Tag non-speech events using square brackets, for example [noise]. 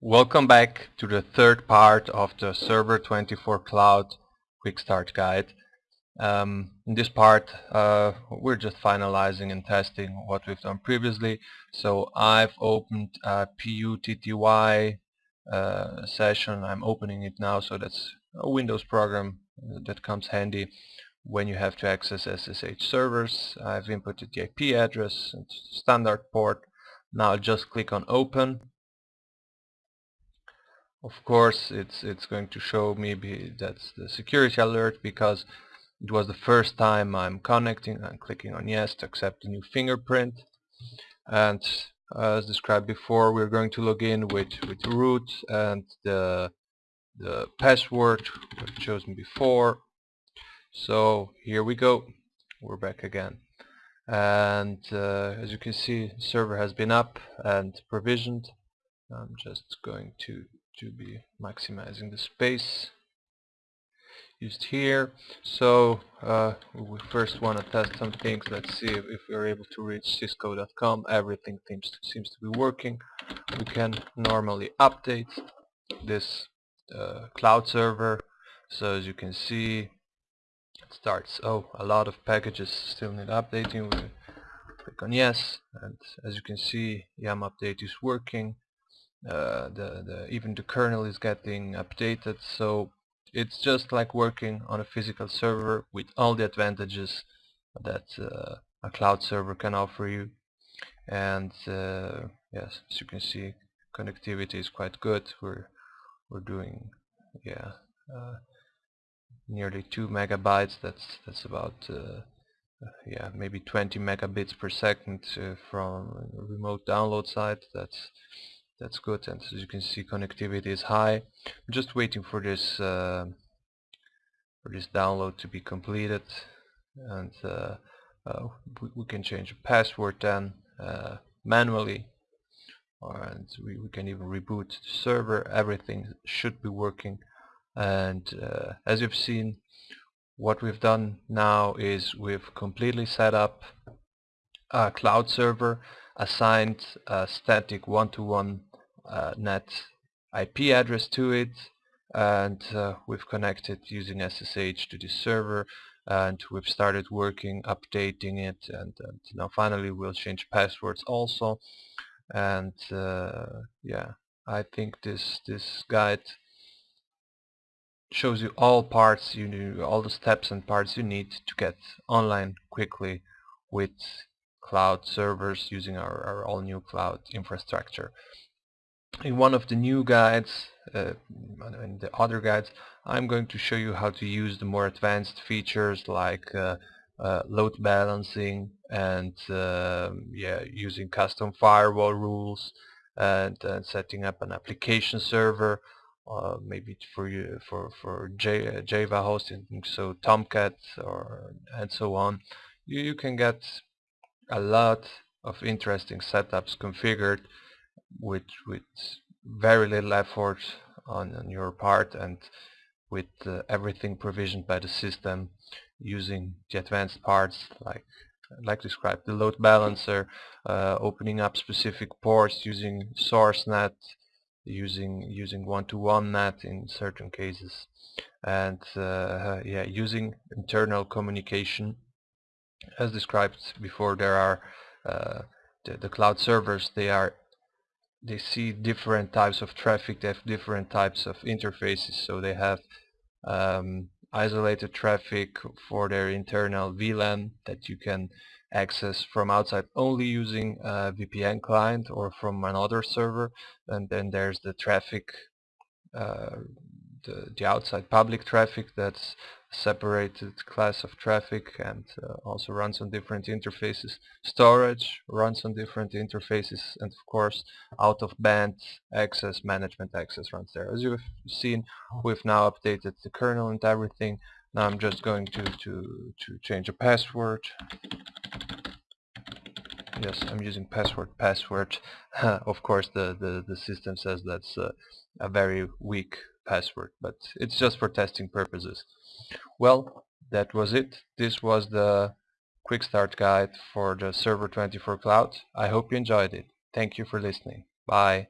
Welcome back to the third part of the Server 24 Cloud Quick Start Guide. Um, in this part uh, we're just finalizing and testing what we've done previously. So I've opened a PUTTY uh, session. I'm opening it now so that's a Windows program that comes handy when you have to access SSH servers. I've inputted the IP address and standard port. Now I'll just click on open of course it's it's going to show me that's the security alert because it was the first time I'm connecting I'm clicking on yes to accept the new fingerprint. And as described before we're going to log in with with root and the the password we've chosen before. So here we go. We're back again. And uh, as you can see server has been up and provisioned. I'm just going to to be maximizing the space used here. So uh, we first want to test some things. Let's see if, if we're able to reach cisco.com everything seems to, seems to be working. We can normally update this uh, cloud server. So as you can see it starts. Oh a lot of packages still need updating. We click on yes and as you can see yum update is working uh, the, the even the kernel is getting updated. So it's just like working on a physical server with all the advantages that uh, a cloud server can offer you. And uh, yes as you can see connectivity is quite good. We're we're doing yeah uh, nearly 2 megabytes. That's that's about uh, yeah maybe 20 megabits per second from remote download side that's that's good and as you can see connectivity is high. I'm just waiting for this uh, for this download to be completed and uh, uh, we, we, can change the password then uh, manually and we, we, can even reboot the server. Everything should be working. And uh, as you've seen what we've done now is we've completely set up a cloud server assigned a static one-to-one net IP address to it and uh, we've connected using SSH to the server and we've started working updating it and, and now finally we'll change passwords also. And uh, yeah I think this this guide shows you all parts you need all the steps and parts you need to get online quickly with cloud servers using our, our all new cloud infrastructure in one of the new guides uh, and the other guides I'm going to show you how to use the more advanced features like uh, uh, load balancing and uh, yeah using custom firewall rules and, and setting up an application server uh, maybe for you for for J, uh, Java hosting so Tomcat or and so on. You, you can get a lot of interesting setups configured with with very little effort on, on your part and with uh, everything provisioned by the system using the advanced parts like like described the load balancer uh, opening up specific ports using source net using using one-to-one -one net in certain cases and uh, yeah using internal communication. As described before there are uh, the, the cloud servers they are they see different types of traffic, they have different types of interfaces, so they have um, isolated traffic for their internal VLAN that you can access from outside only using a VPN client or from another server. And then there's the traffic uh, the, the outside public traffic that's separated class of traffic and uh, also runs on different interfaces. Storage runs on different interfaces and of course out of band access, management access runs there. As you've seen we've now updated the kernel and everything. Now I'm just going to, to, to change a password. Yes, I'm using password password. [laughs] of course the, the, the system says that's a very weak password, but it's just for testing purposes. Well, that was it. This was the quick start guide for the Server 24 Cloud. I hope you enjoyed it. Thank you for listening. Bye.